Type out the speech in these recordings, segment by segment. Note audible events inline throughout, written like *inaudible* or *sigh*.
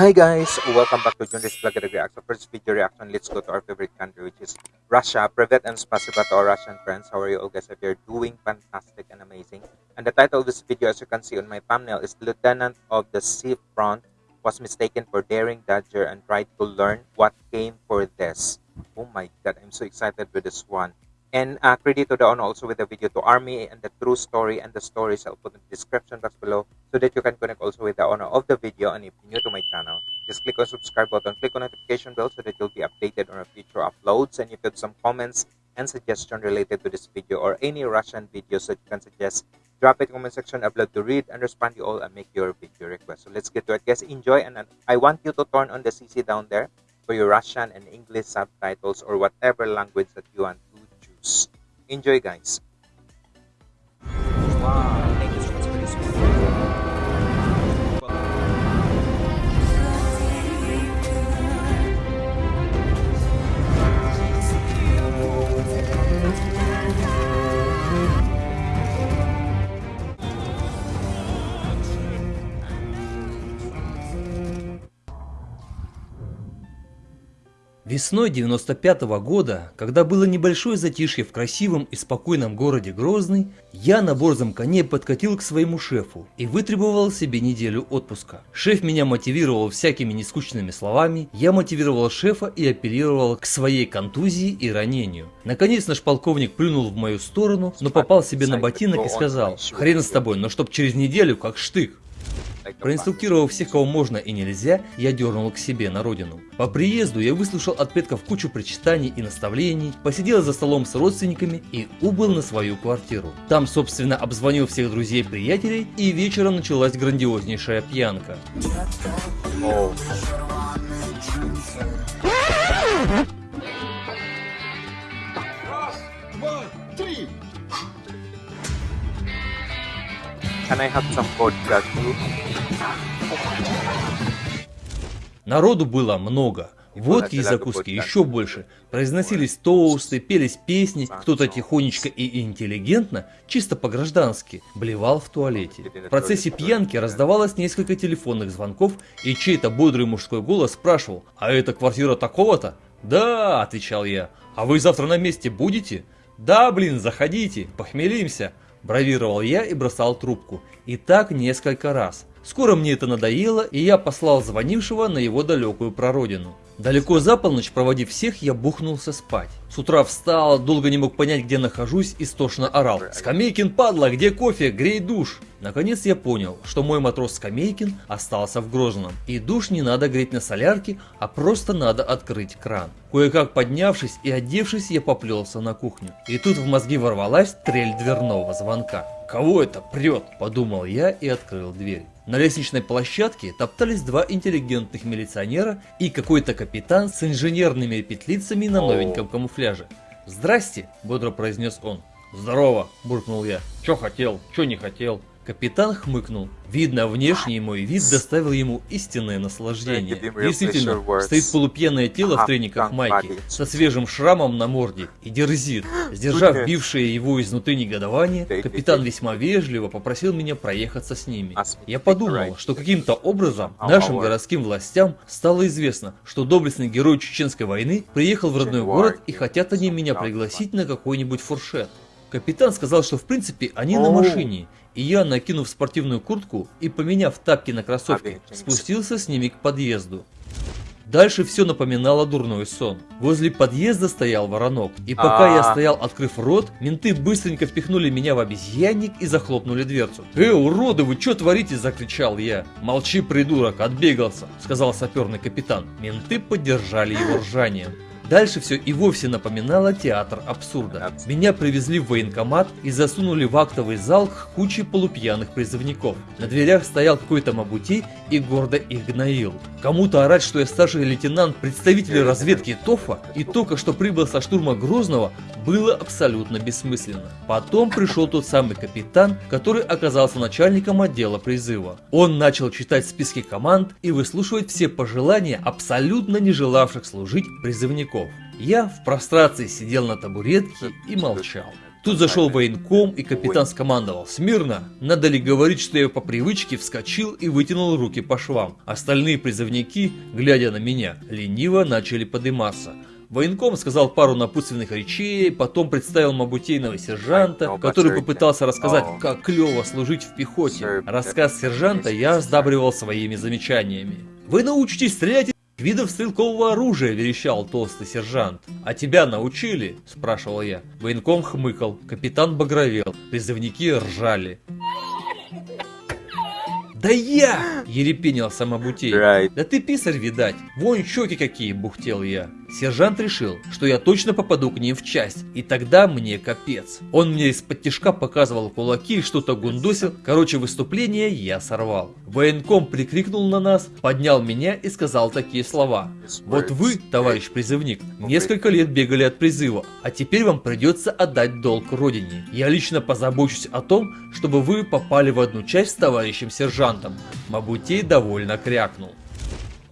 Hi guys, welcome back to Junris Vlog Reaction. First video reaction, let's go to our favorite country which is Russia. Privet and spasiba to our Russian friends. How are you all guys? If you're doing fantastic and amazing. And the title of this video as you can see on my thumbnail is Lieutenant of the Sea Front was mistaken for daring Dodger and tried to learn what came for this. Oh my god, I'm so excited with this one. And uh, credit to the owner also with the video to Army and the true story and the stories I'll put in the description box below so that you can connect also with the owner of the video. And if you're new to my channel, just click on subscribe button, click on notification bell so that you'll be updated on our future uploads. And if you have some comments and suggestion related to this video or any Russian videos that you can suggest, drop it in the comment section. I'd love to read and respond to you all and make your video request. So let's get to it, guys. Enjoy, and I want you to turn on the CC down there for your Russian and English subtitles or whatever language that you want Enjoy guys! Wow. Весной 95 -го года, когда было небольшое затишье в красивом и спокойном городе Грозный, я на борзом коне подкатил к своему шефу и вытребовал себе неделю отпуска. Шеф меня мотивировал всякими нескучными словами, я мотивировал шефа и апеллировал к своей контузии и ранению. Наконец наш полковник плюнул в мою сторону, но попал себе на ботинок и сказал, хрен с тобой, но чтоб через неделю как штык. Проинструктировав всех, кого можно и нельзя, я дернул к себе на родину. По приезду я выслушал от предков кучу причитаний и наставлений, посидел за столом с родственниками и убыл на свою квартиру. Там, собственно, обзвонил всех друзей и приятелей, и вечером началась грандиознейшая пьянка. Can I have some vodka too? Народу было много. Водки и закуски еще больше. Произносились тоусты, пелись песни, кто-то тихонечко и интеллигентно, чисто по-граждански, блевал в туалете. В процессе пьянки раздавалось несколько телефонных звонков, и чей-то бодрый мужской голос спрашивал, «А это квартира такого-то?» «Да», — отвечал я. «А вы завтра на месте будете?» «Да, блин, заходите, похмелимся». Бравировал я и бросал трубку. И так несколько раз. Скоро мне это надоело, и я послал звонившего на его далекую прародину. Далеко за полночь, проводив всех, я бухнулся спать. С утра встал, долго не мог понять, где нахожусь, и стошно орал. «Скамейкин, падла, где кофе? Грей душ!» Наконец я понял, что мой матрос Скамейкин остался в Грозном. И душ не надо греть на солярке, а просто надо открыть кран. Кое-как поднявшись и одевшись, я поплелся на кухню. И тут в мозги ворвалась трель дверного звонка. «Кого это прет?» – подумал я и открыл дверь. На лестничной площадке топтались два интеллигентных милиционера и какой-то капитан с инженерными петлицами на новеньком камуфляже. «Здрасте!» – бодро произнес он. «Здорово!» – буркнул я. «Чё хотел? Чё не хотел?» Капитан хмыкнул. Видно, внешний мой вид доставил ему истинное наслаждение. Действительно, стоит полупьяное тело в трениках майки, со свежим шрамом на морде и дерзит. *gasps* Сдержав бившее его изнутри негодование, капитан весьма вежливо попросил меня проехаться с ними. Я подумал, что каким-то образом нашим городским властям стало известно, что доблестный герой Чеченской войны приехал в родной город и хотят они меня пригласить на какой-нибудь фуршет. Капитан сказал, что в принципе они на машине, и я, накинув спортивную куртку и поменяв тапки на кроссовки, спустился с ними к подъезду. Дальше все напоминало дурной сон. Возле подъезда стоял воронок, и пока я стоял, открыв рот, менты быстренько впихнули меня в обезьянник и захлопнули дверцу. «Э, уроды, вы что творите?» – закричал я. «Молчи, придурок, отбегался», – сказал саперный капитан. Менты поддержали его ржанием. Дальше все и вовсе напоминало театр абсурда. Меня привезли в военкомат и засунули в актовый зал к куче полупьяных призывников. На дверях стоял какой-то мабутей и гордо их гноил. Кому-то орать, что я старший лейтенант, представитель разведки ТОФа и только что прибыл со штурма Грозного, было абсолютно бессмысленно. Потом пришел тот самый капитан, который оказался начальником отдела призыва. Он начал читать списки команд и выслушивать все пожелания абсолютно не желавших служить призывников. Я в прострации сидел на табуретке и молчал. Тут зашел военком, и капитан скомандовал «Смирно!». Надо ли говорить, что я по привычке вскочил и вытянул руки по швам. Остальные призывники, глядя на меня, лениво начали подниматься. Военком сказал пару напутственных речей, потом представил мабутейного сержанта, который попытался рассказать, как клево служить в пехоте. Рассказ сержанта я сдабривал своими замечаниями. «Вы научитесь стрелять видов стрелкового оружия, верещал толстый сержант. А тебя научили? спрашивал я. Военком хмыкал, капитан багровел, призывники ржали. «Да я!» – ерепенил самобутей. Right. «Да ты писарь, видать! Вон щеки какие!» – бухтел я. Сержант решил, что я точно попаду к ним в часть, и тогда мне капец. Он мне из-под тяжка показывал кулаки, что-то гундосил, короче выступление я сорвал. Военком прикрикнул на нас, поднял меня и сказал такие слова. Вот вы, товарищ призывник, несколько лет бегали от призыва, а теперь вам придется отдать долг родине. Я лично позабочусь о том, чтобы вы попали в одну часть с товарищем сержантом. Мабутей довольно крякнул.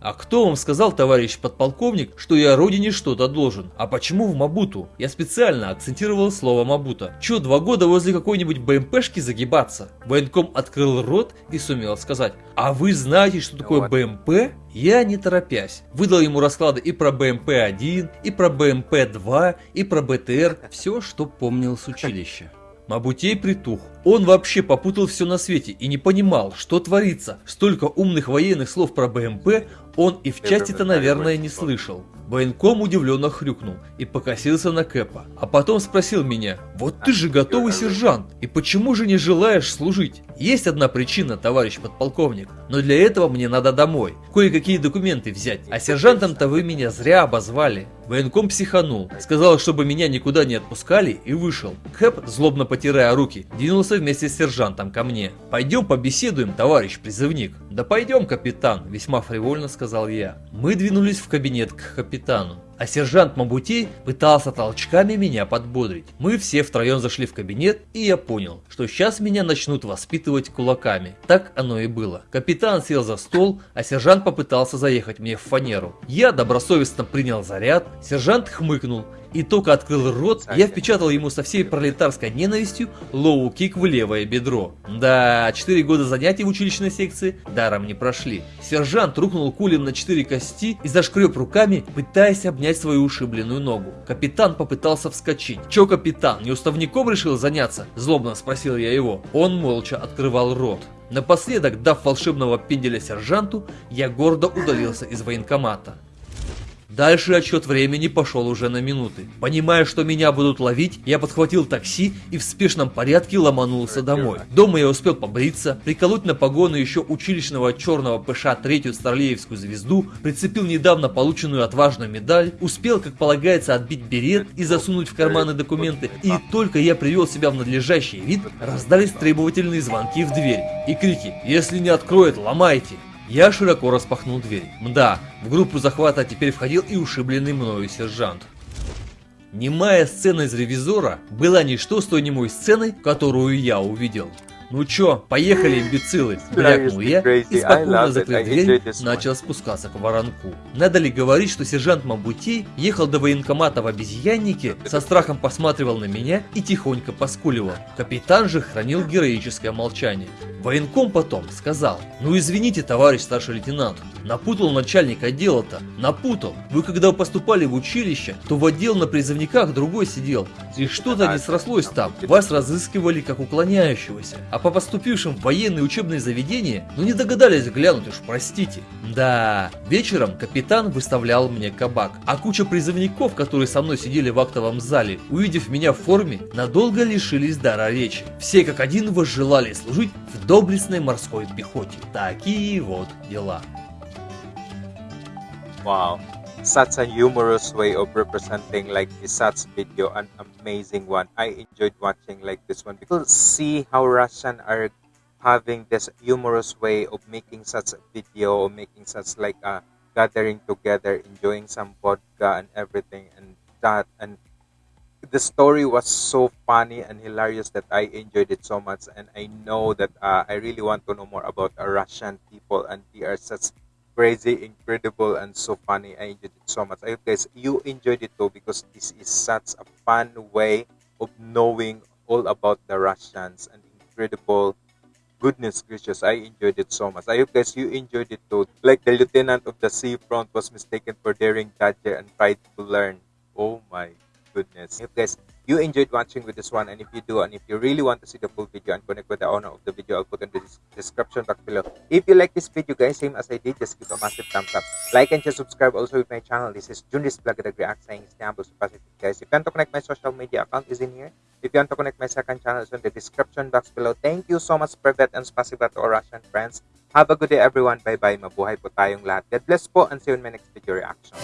А кто вам сказал, товарищ подполковник, что я родине что-то должен? А почему в Мабуту? Я специально акцентировал слово Мабута. Че, два года возле какой-нибудь БМПшки загибаться? Военком открыл рот и сумел сказать. А вы знаете, что такое БМП? Я не торопясь, выдал ему расклады и про БМП-1, и про БМП-2, и про БТР, все, что помнил с училища. Мабутей притух. Он вообще попутал все на свете и не понимал, что творится. Столько умных военных слов про БМП он и в части-то, наверное, не слышал. Военком удивленно хрюкнул и покосился на Кэпа, а потом спросил меня, вот ты же готовый сержант, и почему же не желаешь служить? Есть одна причина, товарищ подполковник, но для этого мне надо домой, кое-какие документы взять, а сержантом-то вы меня зря обозвали. Военком психанул, сказал, чтобы меня никуда не отпускали и вышел. Кэп, злобно потирая руки, двинулся вместе с сержантом ко мне. «Пойдем побеседуем, товарищ призывник». «Да пойдем, капитан», весьма фривольно сказал я. Мы двинулись в кабинет к капитану а сержант Мабутей пытался толчками меня подбодрить. Мы все втроем зашли в кабинет, и я понял, что сейчас меня начнут воспитывать кулаками. Так оно и было. Капитан сел за стол, а сержант попытался заехать мне в фанеру. Я добросовестно принял заряд, сержант хмыкнул и только открыл рот, я впечатал ему со всей пролетарской ненавистью лоу-кик в левое бедро. Да, 4 года занятий в училищной секции даром не прошли. Сержант рухнул кулем на 4 кости и зашкреб руками, пытаясь обнять свою ушибленную ногу. Капитан попытался вскочить. Чё, капитан, неуставняком решил заняться? Злобно спросил я его. Он молча открывал рот. Напоследок, дав волшебного пенделя сержанту, я гордо удалился из военкомата. Дальше отсчет времени пошел уже на минуты. Понимая, что меня будут ловить, я подхватил такси и в спешном порядке ломанулся домой. Дома я успел побриться, приколоть на погоны еще училищного черного ПШ третью Старлеевскую звезду, прицепил недавно полученную отважную медаль, успел, как полагается, отбить берет и засунуть в карманы документы, и только я привел себя в надлежащий вид, раздались требовательные звонки в дверь и крики «Если не откроет, ломайте!» Я широко распахнул дверь. Мда, в группу захвата теперь входил и ушибленный мною сержант. Немая сцена из ревизора была ничто с той немой сценой, которую я увидел. «Ну чё, поехали, имбецилы!» – брякнул я и спокойно закрыв дверь, начал спускаться к воронку. Надо ли говорить, что сержант Мабутей ехал до военкомата в обезьяннике, со страхом посматривал на меня и тихонько поскуливал. Капитан же хранил героическое молчание. Военком потом сказал, ну извините, товарищ старший лейтенант, напутал начальник отдела-то, напутал. Вы когда поступали в училище, то в отдел на призывниках другой сидел, и что-то не срослось там, вас разыскивали как уклоняющегося. А по поступившим в военные учебные заведения, ну не догадались глянуть уж, простите. Да, вечером капитан выставлял мне кабак, а куча призывников, которые со мной сидели в актовом зале, увидев меня в форме, надолго лишились дара речи. Все как один возжелали служить в доблестной морской пехоте. Такие вот дела. Wow. Such a humorous way of representing like such video, an amazing one. I enjoyed watching like this one because see how Russian are having this humorous way of making such a video or making such like a gathering together, enjoying some vodka and everything and that and the story was so funny and hilarious that I enjoyed it so much, and I know that uh, I really want to know more about uh, Russian people, and they are such crazy, incredible, and so funny. I enjoyed it so much. I hope guys you enjoyed it too because this is such a fun way of knowing all about the Russians and incredible goodness gracious, I enjoyed it so much. I hope guys you enjoyed it too. Like the lieutenant of the seafront was mistaken for daring Dodger and tried to learn. Oh my goodness. If guys you enjoyed watching with this one and if you do and if you really want to see the full video and connect with the owner of the video i'll put in the description box below. If you like this video guys same as i did just give a massive thumbs up. Like and just subscribe also with my channel. This is Junris Vlog the React saying Istanbul Pacific guys if you want to connect my social media account is in here. If you want to connect my second channel is in the description box below. Thank you so much Privet and spasiba to our Russian friends. Have a good day everyone. Bye bye mabuhay po tayong lahat. God bless po and see you in my next video reaction